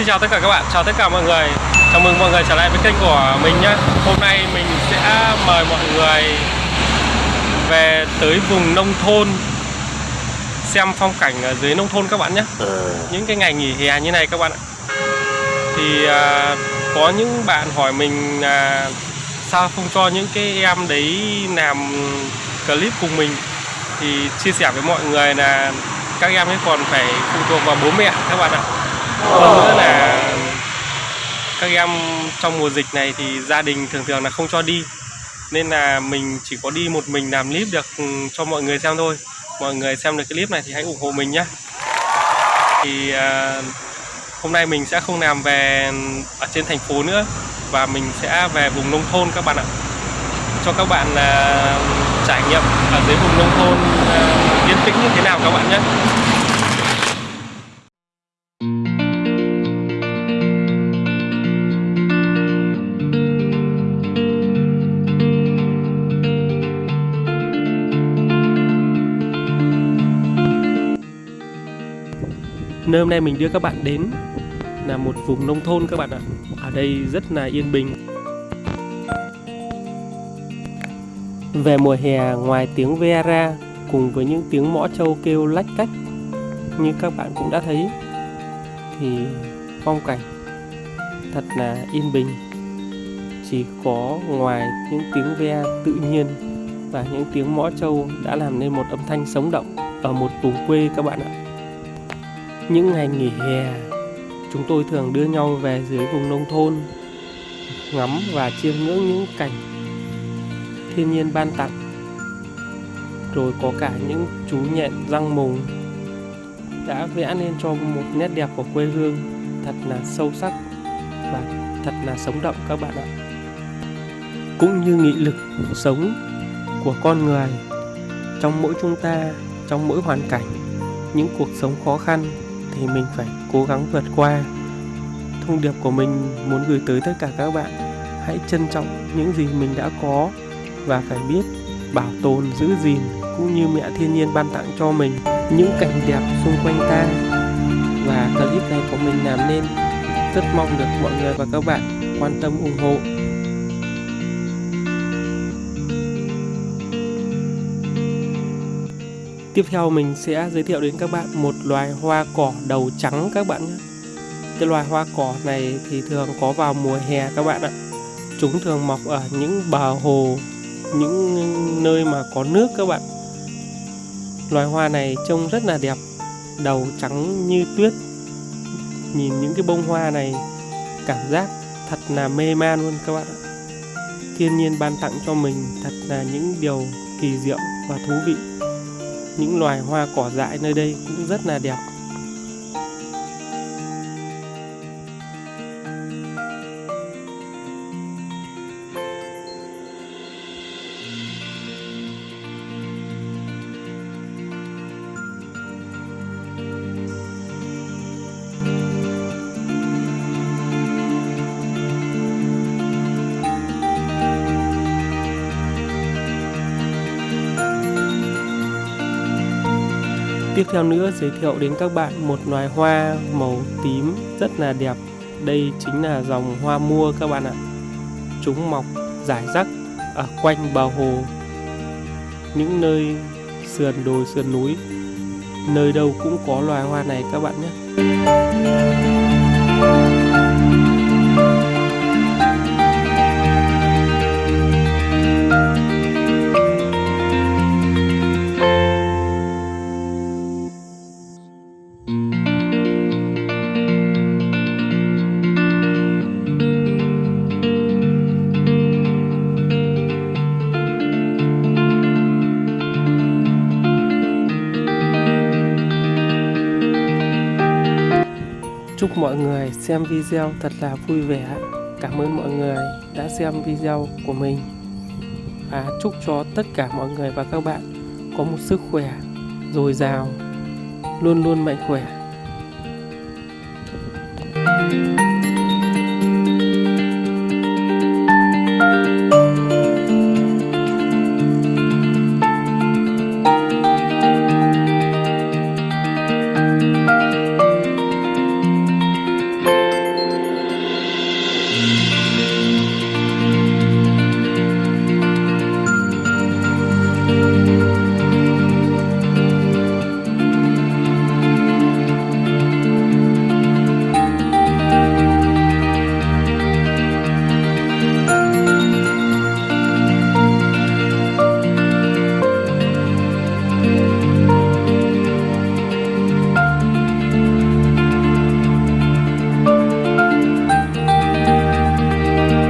Xin chào tất cả các bạn, chào tất cả mọi người. Chào mừng mọi người trở lại với kênh của mình nhé Hôm nay mình sẽ mời mọi người về tới vùng nông thôn Xem phong cảnh ở dưới nông thôn các bạn nhé Những cái ngày nghỉ hè như này các bạn ạ. Thì à, có những bạn hỏi mình à, Sao không cho những cái em đấy làm clip cùng mình. Thì chia sẻ với mọi người là các em ấy còn phải phụ thuộc vào bố mẹ các bạn ạ hơn nữa là các em trong mùa dịch này thì gia đình thường thường là không cho đi. Nên là mình chỉ có đi một mình làm clip được ừ, cho mọi người xem thôi. Mọi người xem được cái clip này thì hãy ủng hộ mình nhé thì uh, hôm nay mình sẽ không làm về ở trên thành phố nữa và mình sẽ về vùng nông thôn các bạn ạ. Cho các bạn uh, trải nghiệm ở dưới vùng nông thôn uh, yên tĩnh như thế nào các bạn nhé Nơi hôm nay mình đưa các bạn đến là một vùng nông thôn các bạn ạ. Ở đây rất là yên bình. Về mùa hè, ngoài tiếng ve ra cùng với những tiếng mõ trâu kêu lách cách như các bạn cũng đã thấy, thì phong cảnh thật là yên bình. Chỉ có ngoài những tiếng ve tự nhiên và những tiếng mõ trâu đã làm nên một âm thanh sống động ở một vùng quê các bạn ạ. Những ngày nghỉ hè, chúng tôi thường đưa nhau về dưới vùng nông thôn ngắm và chiêm ngưỡng những cảnh thiên nhiên ban tặng. Rồi có cả những chú nhện răng mùng đã vẽ nên cho một nét đẹp của quê hương thật là sâu sắc và thật là sống động các bạn ạ. Cũng như nghị lực sống của con người trong mỗi chúng ta, trong mỗi hoàn cảnh, những cuộc sống khó khăn thì mình phải cố gắng vượt qua. Thông điệp của mình muốn gửi tới tất cả các bạn, hãy trân trọng những gì mình đã có và phải biết bảo tồn, giữ gìn cũng như mẹ thiên nhiên ban tặng cho mình những cảnh đẹp xung quanh ta. Và clip này của mình làm nên, rất mong được mọi người và các bạn quan tâm ủng hộ. Tiếp theo mình sẽ giới thiệu đến các bạn một loài hoa cỏ đầu trắng các bạn nhé. Cái loài hoa cỏ này thì thường có vào mùa hè các bạn ạ. Chúng thường mọc ở những bờ hồ, những nơi mà có nước các bạn. Loài hoa này trông rất là đẹp, đầu trắng như tuyết. Nhìn những cái bông hoa này cảm giác thật là mê man luôn các bạn ạ. Thiên nhiên ban tặng cho mình thật là những điều kỳ diệu và thú vị những loài hoa cỏ dại nơi đây cũng rất là đẹp. Tiếp theo nữa giới thiệu đến các bạn một loài hoa màu tím rất là đẹp. Đây chính là dòng hoa mua các bạn ạ. Chúng mọc rải rác ở quanh bờ hồ, những nơi sườn đồi sườn núi. Nơi đâu cũng có loài hoa này các bạn nhé. Chúc mọi người xem video thật là vui vẻ. Cảm ơn mọi người đã xem video của mình. Và chúc cho tất cả mọi người và các bạn có một sức khỏe dồi dào, luôn luôn mạnh khỏe. Thank you